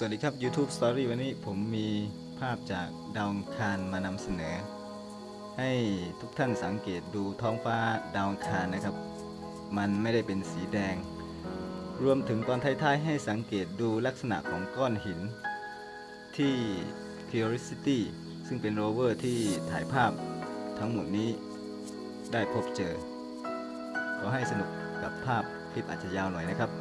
สวัสดีครับ YouTube Story วันนี้ผมมีภาพจากดาวคารมานำเสนอ ให้ทุกท่านสังเกตดูท้องฟ้าดาวคารนะครับ มันไม่ได้เป็นสีแดง รวมถึงตอนท้ายๆให้สังเกตดูลักษณะของก้อนหิน ที่ Curiosity ซึ่งเป็นโรเวอร์ที่ถ่ายภาพทั้งหมดนี้ได้พบเจอ ขอให้สนุกกับภาพคลิปอาจจะยาวหน่อยนะครับ